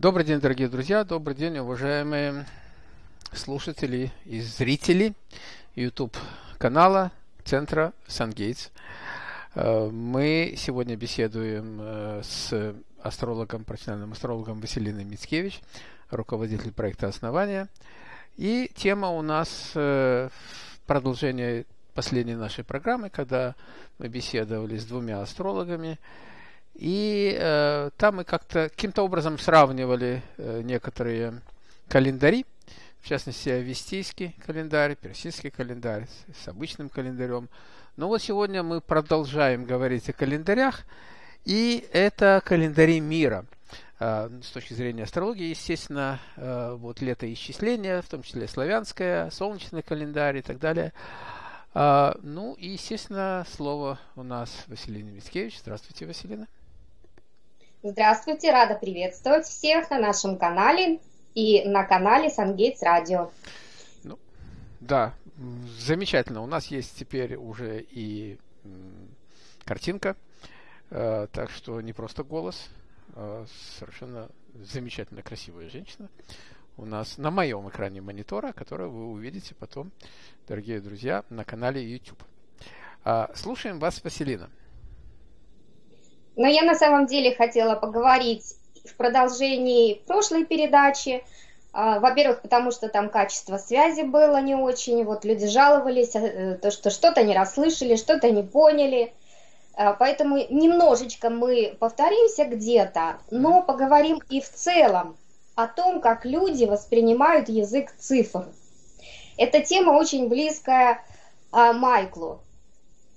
Добрый день, дорогие друзья, добрый день, уважаемые слушатели и зрители YouTube канала Центра Сангейтс. Э, мы сегодня беседуем э, с астрологом, профессиональным астрологом Василиной Мицкевич, руководитель проекта «Основания». И тема у нас э, продолжение последней нашей программы, когда мы беседовали с двумя астрологами – и э, там мы как-то каким-то образом сравнивали э, некоторые календари, в частности, авестийский календарь, персидский календарь с, с обычным календарем. Но вот сегодня мы продолжаем говорить о календарях, и это календари мира. Э, с точки зрения астрологии, естественно, э, вот летоисчисление, в том числе славянское, солнечный календарь и так далее. Э, ну и, естественно, слово у нас Василина Мицкевич. Здравствуйте, Василина. Здравствуйте, рада приветствовать всех на нашем канале и на канале Сангейтс Радио. Ну, да, замечательно. У нас есть теперь уже и картинка, э, так что не просто голос, а совершенно замечательно красивая женщина у нас на моем экране монитора, которую вы увидите потом, дорогие друзья, на канале YouTube. А, слушаем вас, Василина. Но я на самом деле хотела поговорить в продолжении прошлой передачи. А, во-первых, потому что там качество связи было не очень, вот люди жаловались, э, то, что что-то не расслышали, что-то не поняли. А, поэтому немножечко мы повторимся где-то, но поговорим и в целом о том, как люди воспринимают язык цифр. Эта тема очень близкая а, Майклу.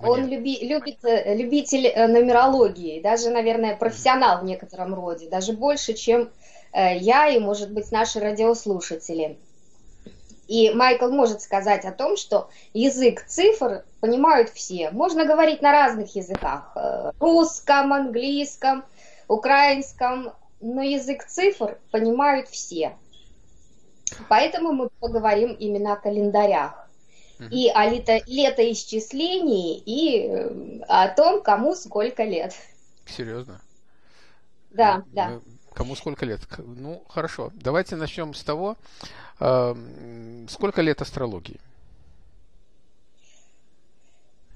Он люби, любит, э, любитель э, нумерологии, даже, наверное, профессионал в некотором роде, даже больше, чем э, я и, может быть, наши радиослушатели. И Майкл может сказать о том, что язык цифр понимают все. Можно говорить на разных языках. Русском, английском, украинском. Но язык цифр понимают все. Поэтому мы поговорим именно о календарях и о лето, летоисчислении, и э, о том, кому сколько лет. Серьезно? Да, ну, да. Кому сколько лет? Ну, хорошо. Давайте начнем с того, э, сколько лет астрологии?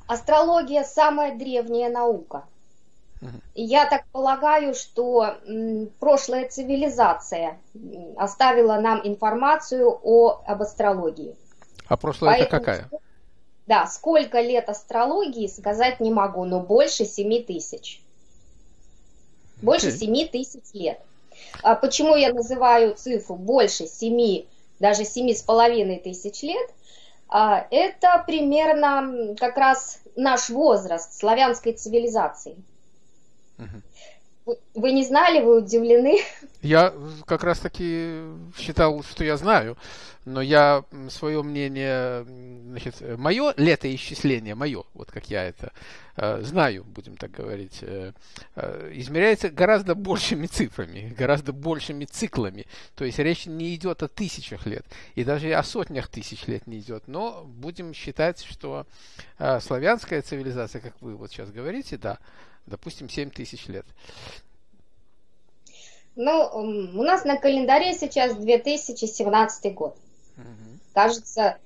Астрология самая древняя наука. Я так полагаю, что прошлая цивилизация оставила нам информацию о, об астрологии. А прошлое Поэтому, это какая? Да, сколько лет астрологии сказать не могу, но больше 7 тысяч. Больше okay. 7 тысяч лет. А почему я называю цифру больше 7, даже 7,5 тысяч лет? А, это примерно как раз наш возраст славянской цивилизации. Uh-huh. Вы не знали, вы удивлены? Я как раз таки считал, что я знаю но я свое мнение, значит, мое летоисчисление, мое, вот как я это э, знаю, будем так говорить, э, э, измеряется гораздо большими цифрами, гораздо большими циклами. То есть речь не идет о тысячах лет, и даже о сотнях тысяч лет не идет. Но будем считать, что э, славянская цивилизация, как вы вот сейчас говорите, да, допустим, 7 тысяч лет. Ну, у нас на календаре сейчас 2017 год. Угу. Кажется,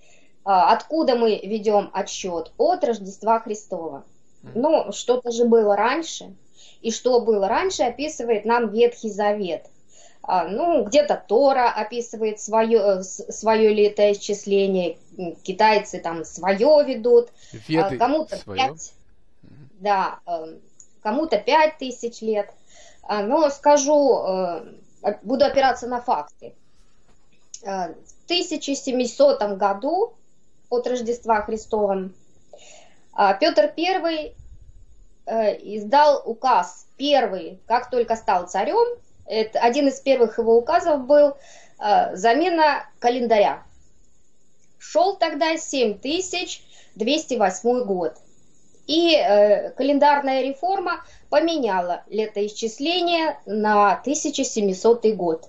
а, откуда мы ведем отсчет? От Рождества Христова. Угу. Ну, что-то же было раньше. И что было раньше, описывает нам Ветхий Завет. А, ну, где-то Тора описывает свое, э, свое летоисчисление, китайцы там свое ведут, а, кому-то пять, да, э, кому-то пять тысяч лет. Но скажу, э, буду опираться на факты. 1700 году от Рождества Христова а, Петр I э, издал указ первый, как только стал царем. Это, один из первых его указов был э, замена календаря. Шел тогда 7208 год. И э, календарная реформа поменяла летоисчисление на 1700 год.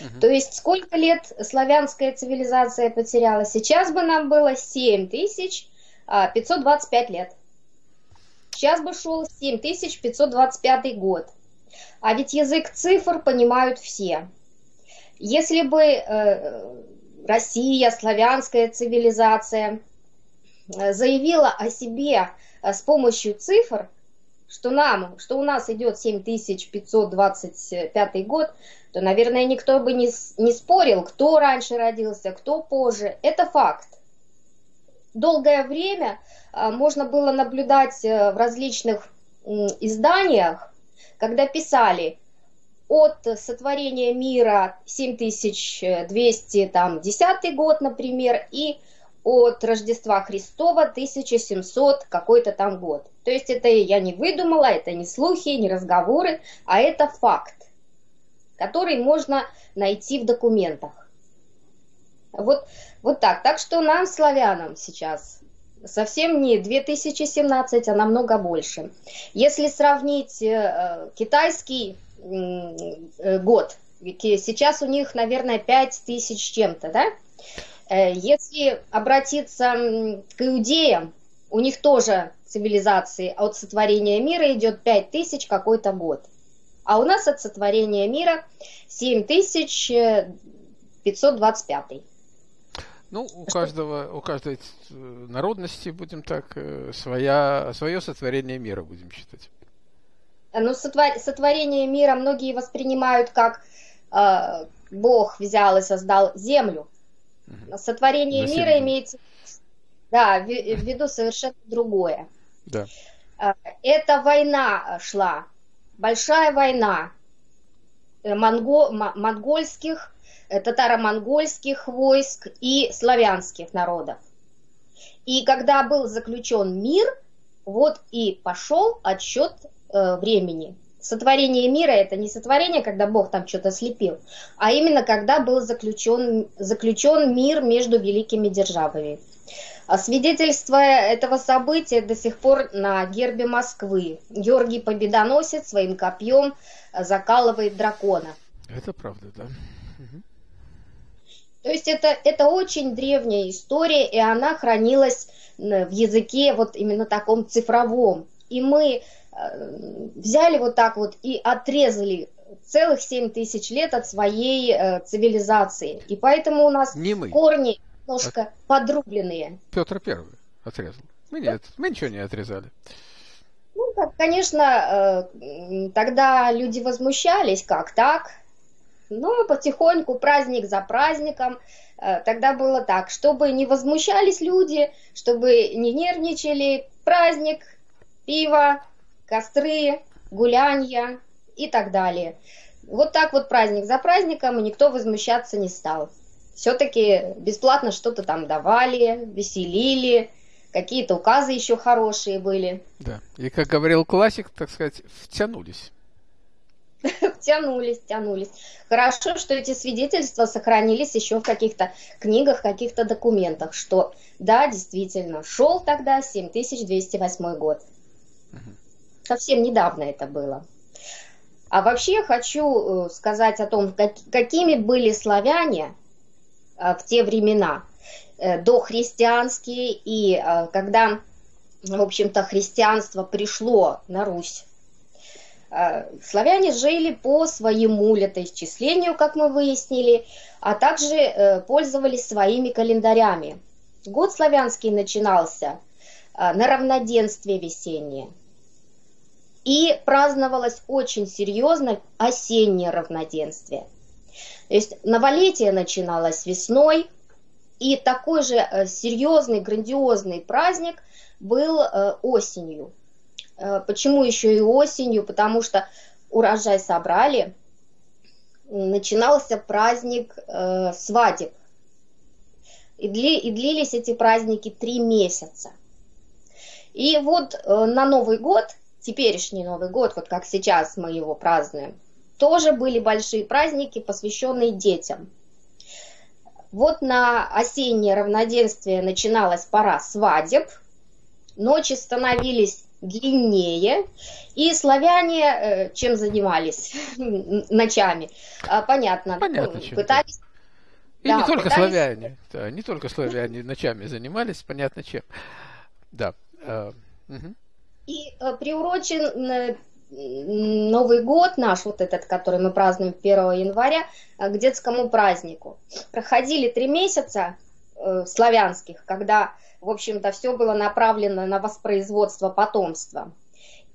Угу. То есть сколько лет славянская цивилизация потеряла? Сейчас бы нам было 7525 а, лет. Сейчас бы шел 7525 год. А ведь язык цифр понимают все. Если бы э, Россия, славянская цивилизация заявила о себе э, с помощью цифр, что нам, что у нас идет 7525 год, то, наверное, никто бы не, не спорил, кто раньше родился, кто позже. Это факт. Долгое время а, можно было наблюдать э, в различных изданиях, когда писали от сотворения мира 7210 год, например, и от Рождества Христова 1700 какой-то там год. То есть это я не выдумала, это не слухи, не разговоры, а это факт, который можно найти в документах. Вот, вот так. Так что нам, славянам, сейчас совсем не 2017, а намного больше. Если сравнить э, китайский э, год, сейчас у них, наверное, 5 тысяч чем-то, да? Э, если обратиться к иудеям, у них тоже цивилизации от сотворения мира идет 5 тысяч какой-то год. А у нас от сотворения мира 7525. Ну, у каждого, у каждой э, народности, будем так, э, своя, свое сотворение мира будем считать. Ну, сотвор, сотворение мира многие воспринимают как э, Бог взял и создал землю. Сотворение За мира имеется да, в, виду совершенно другое. Да. Э, эта война шла, большая война монго, монгольских Э, татаро-монгольских войск и славянских народов. И когда был заключен мир, вот и пошел отсчет э, времени. Сотворение мира это не сотворение, когда Бог там что-то слепил, а именно когда был заключен, заключен мир между великими державами. А свидетельство этого события до сих пор на гербе Москвы. Георгий Победоносец своим копьем закалывает дракона. Это правда, да. Угу. То есть это, это очень древняя история, и она хранилась в языке вот именно таком цифровом. И мы э, взяли вот так вот и отрезали целых 7 тысяч лет от своей э, цивилизации. И поэтому у нас не мы. корни немножко а... подрубленные. Петр Первый отрезал. Мы, нет, мы ничего не отрезали. Ну, конечно, э, тогда люди возмущались, как так? Но потихоньку, праздник за праздником, э, тогда было так, чтобы не возмущались люди, чтобы не нервничали, праздник, пиво, костры, гулянья и так далее. Вот так вот праздник за праздником, и никто возмущаться не стал. Все-таки бесплатно что-то там давали, веселили, какие-то указы еще хорошие были. Да, и как говорил классик, так сказать, втянулись. тянулись, тянулись. Хорошо, что эти свидетельства сохранились еще в каких-то книгах, каких-то документах, что да, действительно, шел тогда 7208 год. Совсем недавно это было. А вообще хочу э, сказать о том, какими были славяне э, в те времена, э, дохристианские, и когда, в общем-то, христианство пришло на Русь славяне жили по своему летоисчислению, как мы выяснили, а также пользовались своими календарями. Год славянский начинался на равноденствие весеннее. И праздновалось очень серьезно осеннее равноденствие. То есть новолетие начиналось весной, и такой же серьезный, грандиозный праздник был осенью – Э, почему еще и осенью? Потому что урожай собрали, начинался праздник э, свадеб. И, дли, и длились эти праздники три месяца. И вот э, на Новый год, теперешний Новый год, вот как сейчас мы его празднуем, тоже были большие праздники, посвященные детям. Вот на осеннее равноденствие начиналась пора свадеб, ночи становились длиннее. И славяне э, чем занимались ночами? А, понятно. Понятно, чем пытались... И да, не только пытались... славяне, да, не только славяне ночами занимались, понятно чем. Да. Э, угу. И э, приурочен Новый год наш, вот этот, который мы празднуем 1 января, к детскому празднику. Проходили три месяца э, славянских, когда, в общем-то, все было направлено на воспроизводство потомства.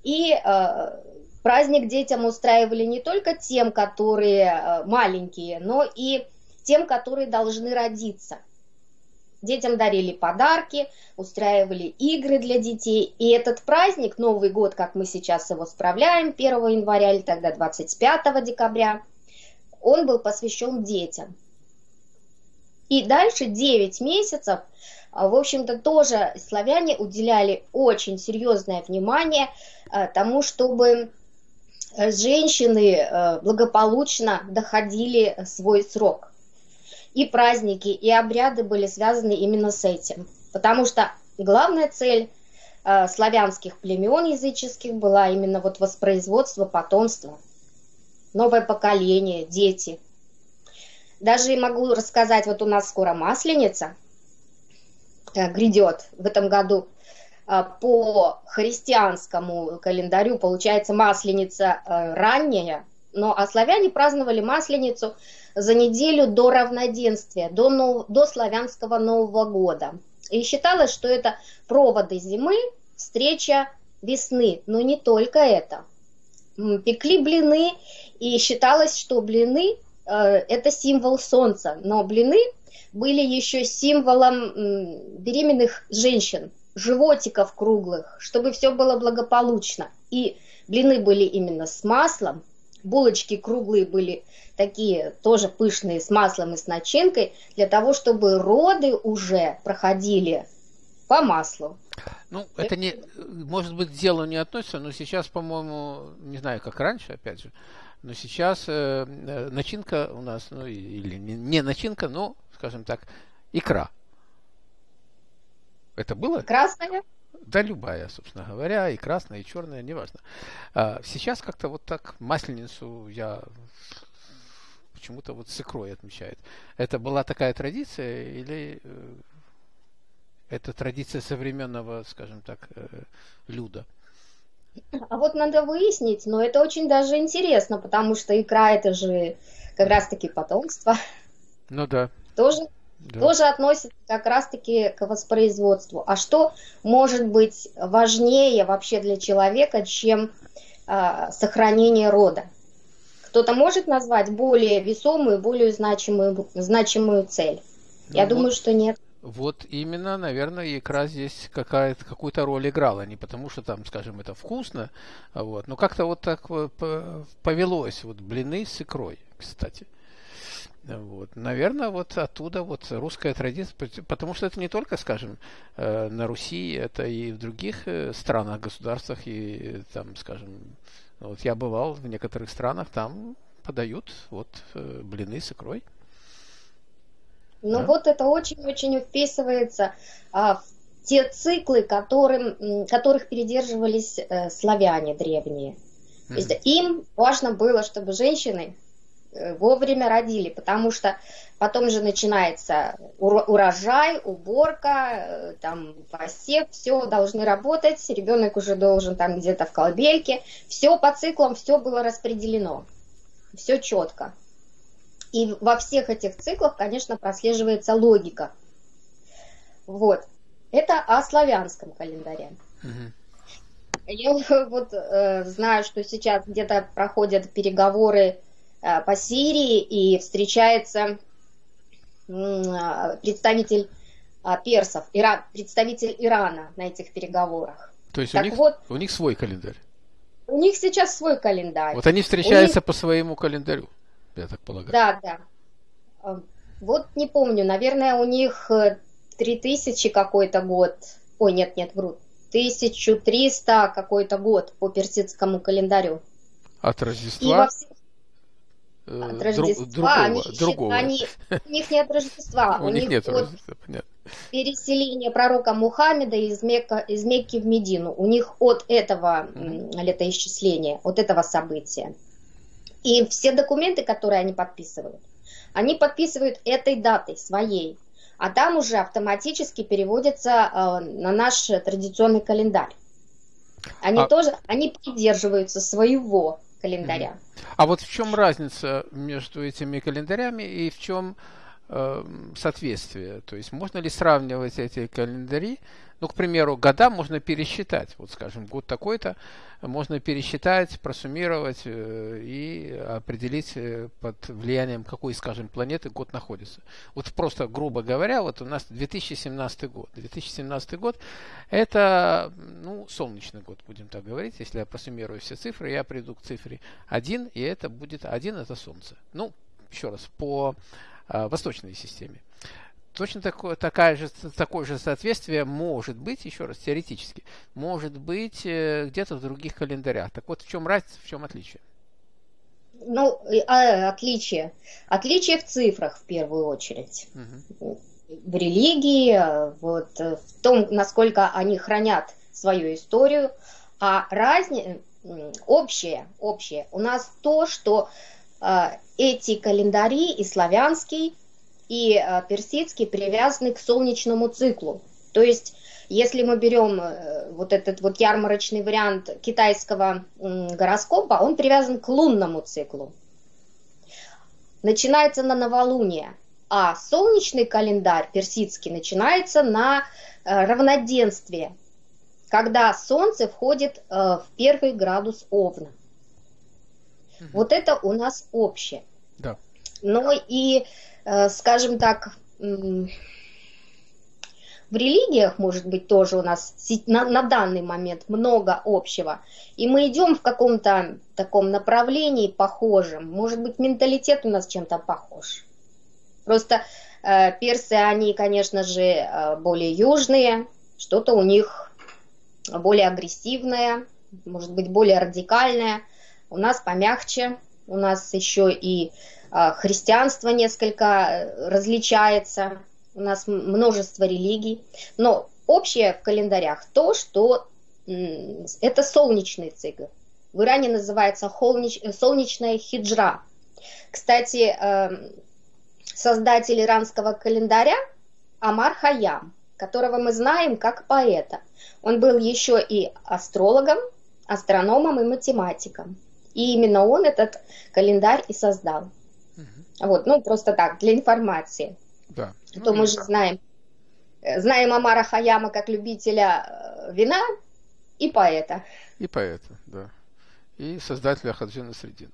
И э, праздник детям устраивали не только тем, которые э, маленькие, но и тем, которые должны родиться. Детям дарили подарки, устраивали игры для детей. И этот праздник, Новый год, как мы сейчас его справляем, 1 января или тогда 25 декабря, он был посвящен детям. И дальше 9 месяцев, а, в общем-то, тоже славяне уделяли очень серьезное внимание а, тому, чтобы женщины а, благополучно доходили свой срок и праздники, и обряды были связаны именно с этим. Потому что главная цель э, славянских племен языческих была именно вот воспроизводство потомства, новое поколение, дети. Даже могу рассказать, вот у нас скоро Масленица э, грядет в этом году. Э, по христианскому календарю получается Масленица э, ранняя, но а славяне праздновали Масленицу за неделю до равноденствия, до, нов... до славянского Нового года. И считалось, что это проводы зимы, встреча весны. Но не только это. Пекли блины, и считалось, что блины э, это символ солнца. Но блины были еще символом беременных женщин, животиков круглых, чтобы все было благополучно. И блины были именно с маслом, булочки круглые были такие тоже пышные с маслом и с начинкой, для того, чтобы роды уже проходили по маслу. Ну, это не, может быть, к делу не относится, но сейчас, по-моему, не знаю, как раньше, опять же, но сейчас э, э начинка у нас, ну, или не, не начинка, но, скажем так, икра. Это было? Красная? Да, любая, собственно говоря, и красная, и черная, неважно. А, сейчас как-то вот так масленицу я почему-то вот с икрой отмечает. Это была такая традиция или э, это традиция современного, скажем так, э, люда? А вот надо выяснить, но это очень даже интересно, потому что икра это же как раз-таки потомство. Ну да. Тоже, да. тоже относится как раз-таки к воспроизводству. А что может быть важнее вообще для человека, чем а, сохранение рода? Кто-то может назвать более весомую, более значимую, значимую цель? Ну, Я вот, думаю, что нет. Вот именно, наверное, икра здесь какая-то, какую-то роль играла. Не потому, что там, скажем, это вкусно, а вот, но как-то вот так повелось. Вот блины с икрой, кстати. Вот. Наверное, вот оттуда вот русская традиция, потому что это не только, скажем, э, на Руси, это и в других э, странах, государствах, и там, скажем, вот я бывал в некоторых странах, там подают вот э, блины с икрой. Ну да? вот это очень-очень вписывается а, в те циклы, которым, которых передерживались э, славяне древние. Mm-hmm. То есть им важно было, чтобы женщины вовремя родили, потому что потом же начинается урожай, уборка, э, там посев, все должны работать, ребенок уже должен там где-то в колыбельке, все по циклам, все было распределено, все четко. И во всех этих циклах, конечно, прослеживается логика. Вот. Это о славянском календаре. Угу. Я вот э, знаю, что сейчас где-то проходят переговоры Э, по Сирии и встречается представитель а, персов, Ира, представитель Ирана на этих переговорах. То есть так у, них, вот, у них свой календарь? У них сейчас свой календарь. Вот они встречаются них... по своему календарю, я так полагаю. Да, да. Вот не помню, наверное, у них 3000 э, какой-то год. Ой, нет, нет, вру. 1300 какой-то год по персидскому календарю. От Рождества? И во всех Э, от Рождества. другого, они, другого. Они, у них нет Рождества. У, у них нет Рождества, понятно. Переселение пророка Мухаммеда из, Мекка, из Мекки в Медину. У них от этого летоисчисления, от этого события. И все документы, которые они подписывают, они подписывают этой датой, своей. А там уже автоматически переводятся э, на наш традиционный календарь. Они а... тоже, они придерживаются своего календаря. А вот в чем разница между этими календарями и в чем э, соответствие? То есть можно ли сравнивать эти календари? Ну, к примеру, года можно пересчитать. Вот, скажем, год такой-то можно пересчитать, просуммировать э, и определить, э, под влиянием какой, скажем, планеты год находится. Вот просто, грубо говоря, вот у нас 2017 год. 2017 год это, ну, солнечный год, будем так говорить. Если я просуммирую все цифры, я приду к цифре 1, и это будет 1, это Солнце. Ну, еще раз, по э, восточной системе. Точно такое, такая же, такое же соответствие может быть, еще раз, теоретически, может быть э, где-то в других календарях. Так вот, в чем разница, в чем отличие? Ну, а, отличие. Отличие в цифрах, в первую очередь. Угу. В религии, вот, в том, насколько они хранят свою историю. А разница, общее, общее, у нас то, что э, эти календари, и славянский, и э, персидский привязаны к солнечному циклу. То есть, если мы берем э, вот этот вот ярмарочный вариант китайского гороскопа, он привязан к лунному циклу. Начинается на новолуние, а солнечный календарь персидский начинается на э, равноденствие, когда Солнце входит в первый градус Овна. Угу. Вот это у нас общее. Да. Но и скажем так, в религиях, может быть, тоже у нас на, на данный момент много общего. И мы идем в каком-то таком направлении похожем. Может быть, менталитет у нас чем-то похож. Просто э, персы, они, конечно же, э, более южные, что-то у них более агрессивное, может быть, более радикальное. У нас помягче, у нас еще и а, христианство несколько э, различается, у нас множество религий, но общее в календарях то, что это солнечный цикл. В Иране называется солнечная хиджра. Кстати, эм, создатель иранского календаря Амар Хаям, которого мы знаем как поэта. Он был еще и астрологом, астрономом и математиком. И именно он этот календарь и создал. Вот, ну, просто так, для информации. Да. А то ну, мы же знаем, э, знаем Амара Хаяма как любителя э, вина и поэта. И поэта, да. И создателя Хаджина Средина.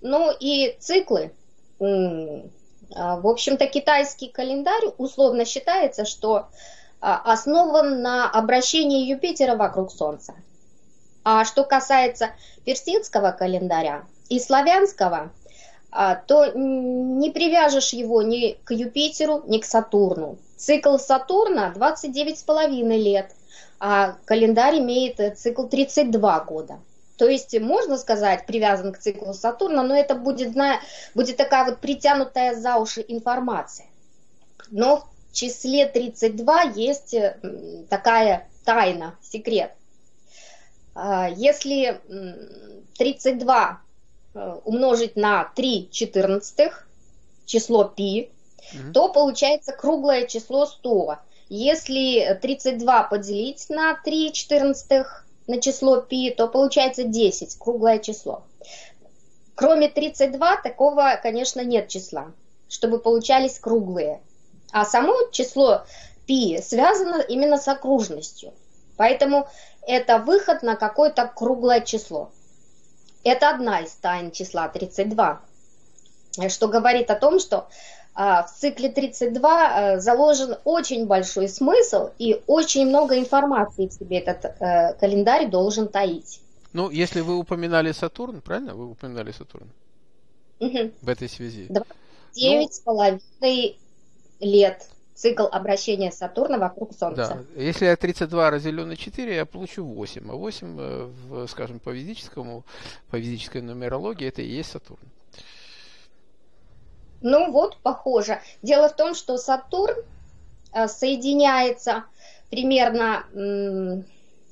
Ну и циклы. А, в общем-то, китайский календарь условно считается, что а, основан на обращении Юпитера вокруг Солнца. А что касается персидского календаря и славянского, то не привяжешь его ни к Юпитеру, ни к Сатурну. Цикл Сатурна 29,5 лет, а календарь имеет э, цикл 32 года. То есть, можно сказать, привязан к циклу Сатурна, но это будет, будет такая вот притянутая за уши информация. Но в числе 32 есть э, такая тайна, секрет. А, если 32 Э, Э, умножить на 3 четырнадцатых, число пи, угу. то получается круглое число 100. Если 32 поделить на 3 четырнадцатых, на число пи, то получается 10, круглое число. Кроме 32 такого, конечно, нет числа, чтобы получались круглые. А само число пи связано именно с окружностью. Поэтому это выход на какое-то круглое число. Это одна из тайн числа 32, что говорит о том, что а, в цикле 32 э, заложен очень большой смысл и очень много информации в себе этот э, календарь должен таить. Ну, если вы упоминали Сатурн, правильно? Вы упоминали Сатурн угу. в этой связи. Девять с половиной лет цикл обращения Сатурна вокруг Солнца. Да. Если я 32 разделю на 4, я получу 8. А 8, э, в, скажем, по физическому, по физической нумерологии, это и есть Сатурн. Ну вот, похоже. Дело в том, что Сатурн э, соединяется примерно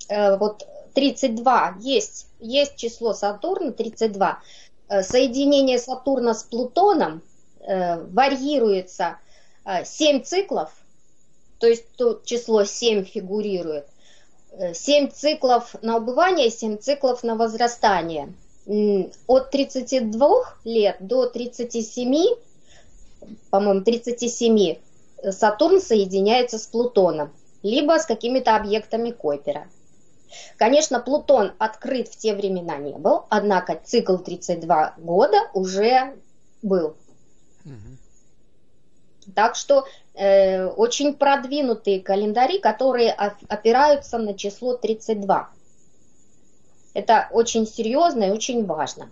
э, вот 32. Есть, есть число Сатурна 32. Соединение Сатурна с Плутоном варьируется 7 циклов, то есть тут число 7 фигурирует, 7 циклов на убывание, 7 циклов на возрастание. От 32 лет до 37, по-моему, 37 Сатурн соединяется с Плутоном, либо с какими-то объектами Койпера. Конечно, Плутон открыт в те времена не был, однако цикл 32 года уже был. Угу. Так что э, очень продвинутые календари, которые опираются на число 32. Это очень серьезно и очень важно.